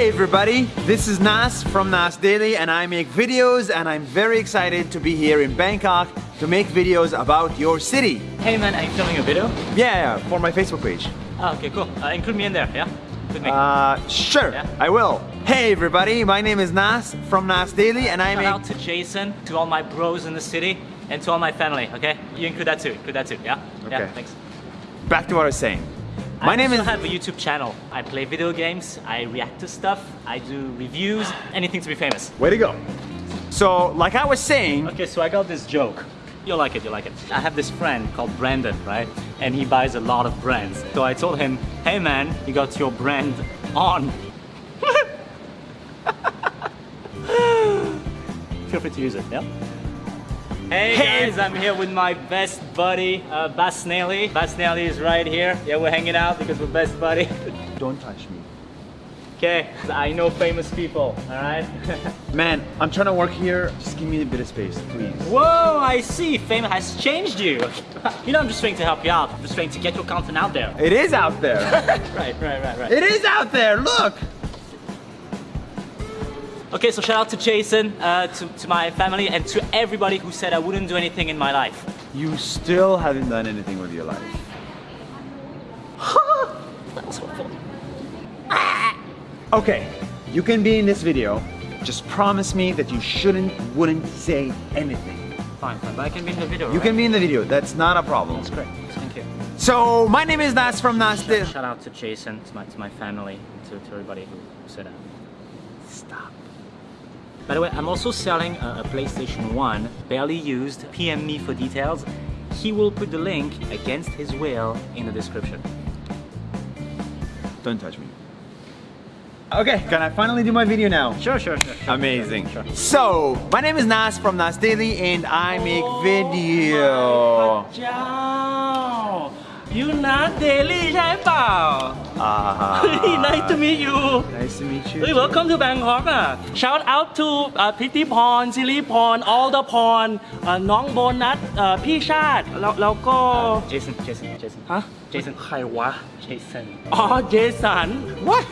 Hey everybody, this is Nas from Nas Daily and I make videos and I'm very excited to be here in Bangkok to make videos about your city. Hey man, are you filming a video? Yeah, yeah, for my Facebook page. Oh, okay, cool. Uh, include me in there, yeah? Me. Uh, sure, Yeah. I will. Hey everybody, my name is Nas from Nas Daily and I Shout make... out to Jason, to all my bros in the city, and to all my family, okay? You include that too, include that too, yeah? Yeah, Okay. thanks. Back to what I was saying. My I name also is... have a YouTube channel. I play video games, I react to stuff, I do reviews, anything to be famous. Way to go. So, like I was saying, Okay, so I got this joke. You'll like it, you'll like it. I have this friend called Brandon, right? And he buys a lot of brands. So I told him, hey man, you got your brand on. Feel free to use it, yeah? Hey, Hey. guys, I'm here with my best buddy, uh, Bas Nelly. Bas Nelly is right here. Yeah, we're hanging out because we're best buddy. don't touch me. okay, I know famous people, alright? Man, I'm trying to work here. Just give me a bit of space, please. Whoa, I see. Fame has changed you. you know, I'm just trying to help you out. I'm just trying to get your content out there. It is out there. Right, right, right, right. it is out there, look! Okay, so shout out to Jason, uh, to, to my family, and to everybody who said I wouldn't do anything in my life. You still haven't done anything with your life. That was hopeful. Okay, you can be in this video. Just promise me that you shouldn't, wouldn't say anything. Fine, fine, but I can be in the video. You right? can be in the video, that's not a problem. That's great. Thank you. So, my name is Nas from Nas Daily. Shout out to Jason, to my, to my family, to, to everybody who said that. Stop. By the way, I'm also selling a, a PlayStation 1, barely used. PM me for details. He will put the link against his will in the description. Don't touch me. Okay, can I finally do my video now? Sure, sure, sure. sure Amazing. Sure, sure. So, my name is Nas from Nas Daily and I make video. Oh, เจ้า you not daily ใช่เปล่า Ah, เฮ้ย nice to meet you Nice to meet you. เฮ้ย welcome to Bangkok อะ shout out to พิตตี้พรซิริพร all the พรน้องโบนัสเอ่อพี่ชาติแล้วแล้วก็ Jason, Jason, Jason. ฮะ Jason. ใครวะ Jason. อ๋อเจสัน What?